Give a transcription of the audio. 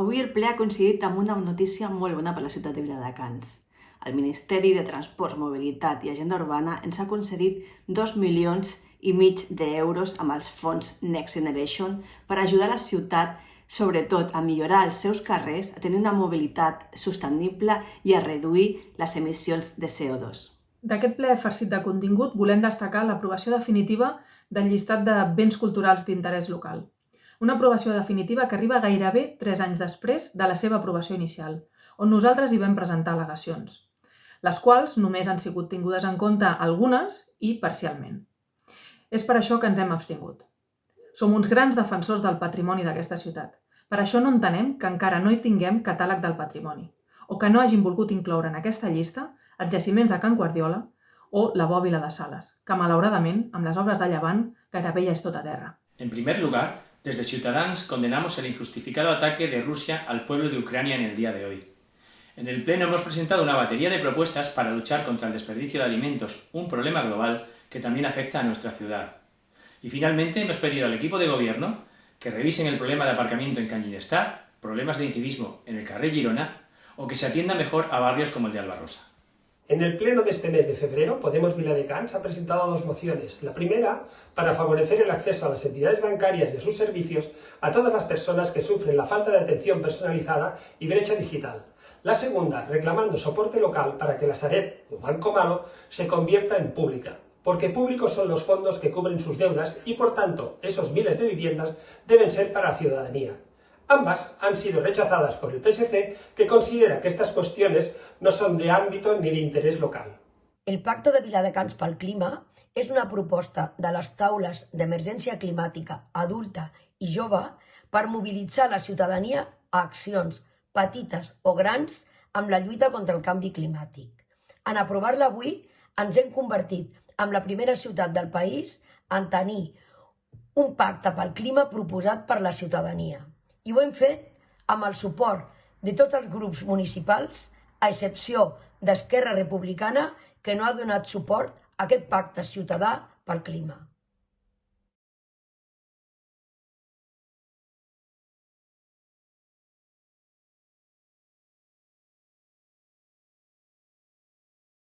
Avui el ple ha coincidit amb una notícia molt bona per la ciutat de Viladecans. El Ministeri de Transports, Mobilitat i Agenda Urbana ens ha concedit 2 milions i mig d'euros amb els fons Next Generation per ajudar la ciutat sobretot a millorar els seus carrers, a tenir una mobilitat sostenible i a reduir les emissions de CO2. D'aquest ple farcit de contingut volem destacar l'aprovació definitiva del llistat de béns culturals d'interès local. Una aprovació definitiva que arriba gairebé 3 anys després de la seva aprovació inicial, on nosaltres hi vam presentar al·legacions, les quals només han sigut tingudes en compte algunes i parcialment. És per això que ens hem abstingut. Som uns grans defensors del patrimoni d'aquesta ciutat. Per això no entenem que encara no hi tinguem catàleg del patrimoni, o que no hagin volgut incloure en aquesta llista els jaciments de Can Guardiola o la bòbila de Sales, que malauradament, amb les obres de llevant, gairebé ja és tot a terra. En primer lugar, Desde Ciudadanos condenamos el injustificado ataque de Rusia al pueblo de Ucrania en el día de hoy. En el Pleno hemos presentado una batería de propuestas para luchar contra el desperdicio de alimentos, un problema global que también afecta a nuestra ciudad. Y finalmente hemos pedido al equipo de gobierno que revisen el problema de aparcamiento en Cañinestar, problemas de incivismo en el Carril Girona o que se atienda mejor a barrios como el de Albarrosa. En el pleno de este mes de febrero, Podemos Viladecans ha presentado dos mociones. La primera, para favorecer el acceso a las entidades bancarias y a sus servicios a todas las personas que sufren la falta de atención personalizada y brecha digital. La segunda, reclamando soporte local para que la Sareb, o Banco Malo, se convierta en pública. Porque públicos son los fondos que cubren sus deudas y, por tanto, esos miles de viviendas deben ser para la ciudadanía. Ambas han sido rechazadas por el PSC, que considera que estas cuestiones no son de ámbito ni de interés local. El Pacte de Viladecans pel Clima és una proposta de les taules d'emergència climàtica adulta i jove per mobilitzar la ciutadania a accions petites o grans amb la lluita contra el canvi climàtic. En aprovar-la avui ens hem convertit en la primera ciutat del país en tenir un pacte pel clima proposat per la ciutadania i ho hem fet amb el suport de tots els grups municipals, a excepció d'Esquerra Republicana, que no ha donat suport a aquest pacte ciutadà pel clima.